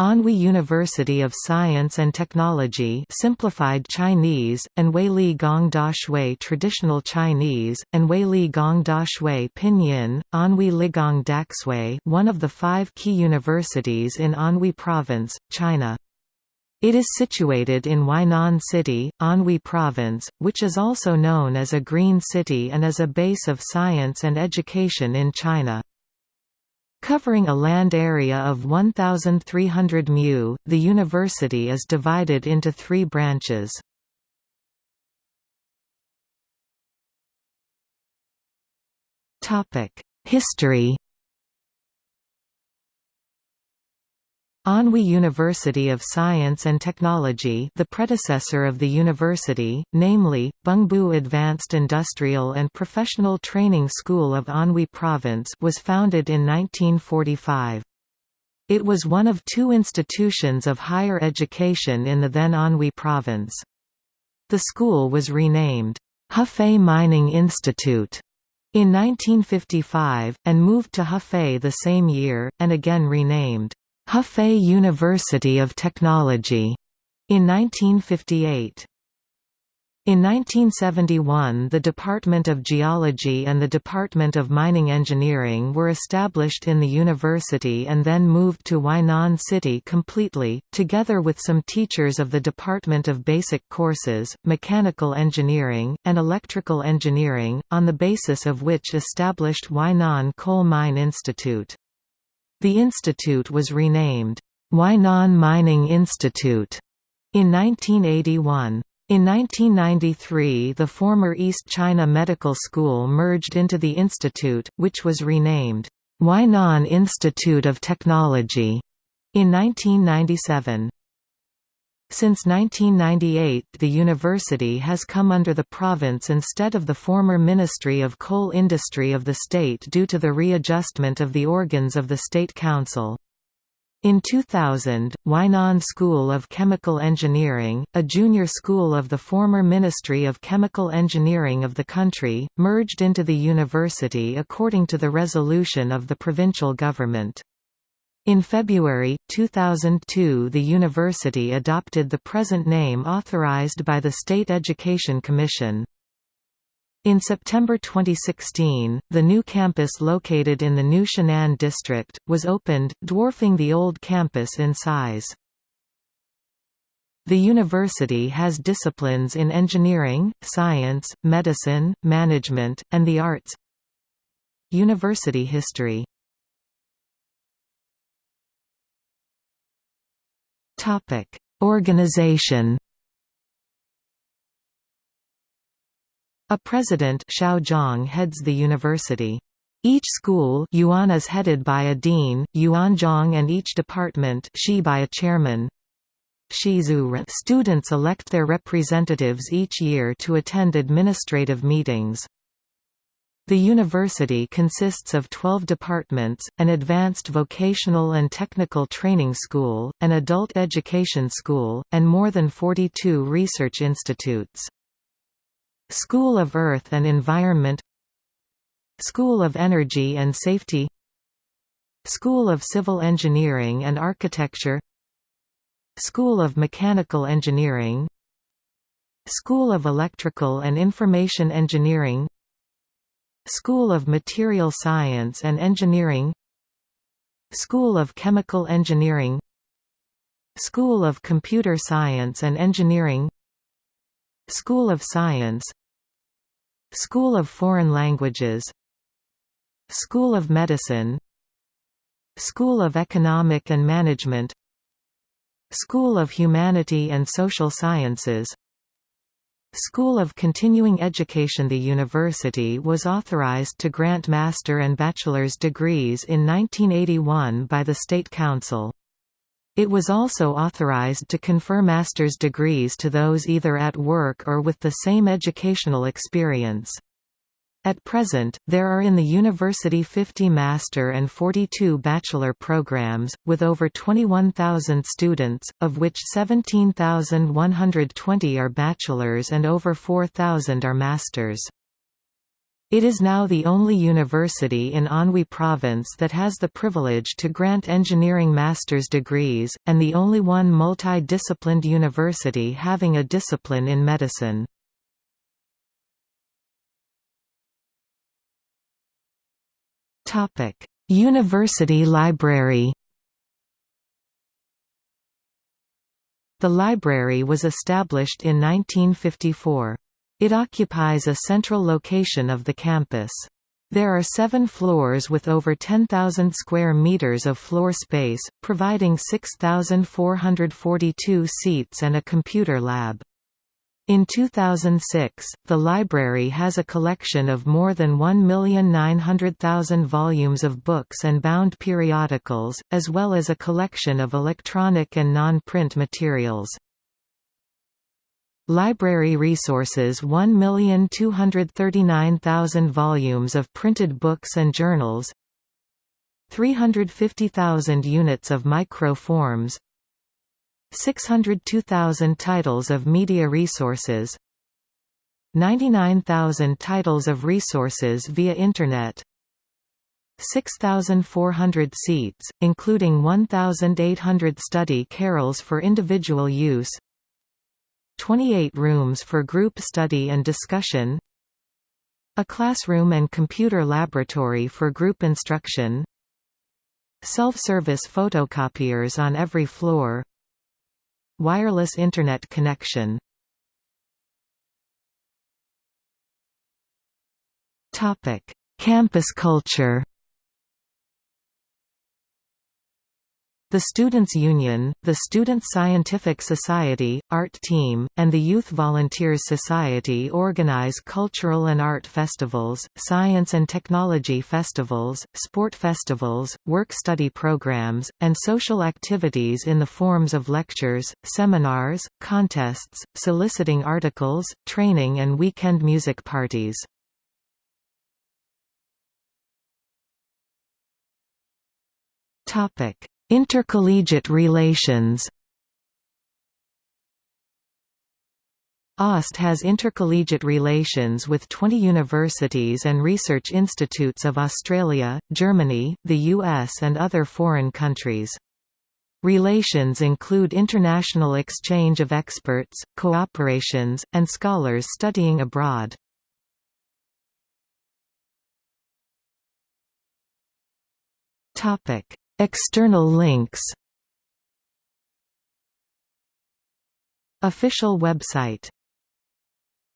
Anhui University of Science and Technology simplified Chinese, and Weili Gong Da Shui Traditional Chinese, and Weili Gong Da Shui Pinyin, Anhui Ligong Daxue one of the five key universities in Anhui Province, China. It is situated in Huainan City, Anhui Province, which is also known as a green city and is a base of science and education in China. Covering a land area of 1,300 mu, the university is divided into three branches. History Anhui University of Science and Technology the predecessor of the university, namely, Bengbu Advanced Industrial and Professional Training School of Anhui Province was founded in 1945. It was one of two institutions of higher education in the then Anhui Province. The school was renamed, Hefei Mining Institute, in 1955, and moved to Hefei the same year, and again renamed, Hefei University of Technology in 1958. In 1971 the Department of Geology and the Department of Mining Engineering were established in the university and then moved to Huainan City completely, together with some teachers of the Department of Basic Courses, Mechanical Engineering, and Electrical Engineering, on the basis of which established Huainan Coal Mine Institute. The institute was renamed, Huainan Mining Institute, in 1981. In 1993 the former East China Medical School merged into the institute, which was renamed, Huainan Institute of Technology, in 1997. Since 1998 the university has come under the province instead of the former Ministry of Coal Industry of the state due to the readjustment of the organs of the State Council. In 2000, Huainan School of Chemical Engineering, a junior school of the former Ministry of Chemical Engineering of the country, merged into the university according to the resolution of the provincial government. In February, 2002 the university adopted the present name authorized by the State Education Commission. In September 2016, the new campus located in the New Shannan district, was opened, dwarfing the old campus in size. The university has disciplines in engineering, science, medicine, management, and the arts University history Topic: Organization. A president Xiaozhang heads the university. Each school yuan is headed by a dean, yuanzhang and each department shi by a chairman. Students elect their representatives each year to attend administrative meetings. The university consists of 12 departments, an advanced vocational and technical training school, an adult education school, and more than 42 research institutes. School of Earth and Environment School of Energy and Safety School of Civil Engineering and Architecture School of Mechanical Engineering School of Electrical and Information Engineering School of Material Science and Engineering School of Chemical Engineering School of Computer Science and Engineering School of Science School of Foreign Languages School of Medicine School of Economic and Management School of Humanity and Social Sciences School of Continuing Education The university was authorized to grant master and bachelor's degrees in 1981 by the State Council. It was also authorized to confer master's degrees to those either at work or with the same educational experience. At present, there are in the university 50 master and 42 bachelor programs, with over 21,000 students, of which 17,120 are bachelors and over 4,000 are masters. It is now the only university in Anhui Province that has the privilege to grant engineering master's degrees, and the only one multi-disciplined university having a discipline in medicine. University library The library was established in 1954. It occupies a central location of the campus. There are seven floors with over 10,000 square meters of floor space, providing 6,442 seats and a computer lab. In 2006, the library has a collection of more than 1,900,000 volumes of books and bound periodicals, as well as a collection of electronic and non-print materials. Library resources 1,239,000 volumes of printed books and journals 350,000 units of microforms 602,000 titles of media resources 99,000 titles of resources via Internet 6,400 seats, including 1,800 study carrels for individual use 28 rooms for group study and discussion a classroom and computer laboratory for group instruction self-service photocopiers on every floor wireless Internet connection. Campus culture The Students' Union, the Student Scientific Society, Art Team, and the Youth Volunteers Society organize cultural and art festivals, science and technology festivals, sport festivals, work-study programs, and social activities in the forms of lectures, seminars, contests, soliciting articles, training and weekend music parties. Topic Intercollegiate relations AUST has intercollegiate relations with 20 universities and research institutes of Australia, Germany, the US and other foreign countries. Relations include international exchange of experts, cooperations, and scholars studying abroad. Topic: External links. Official website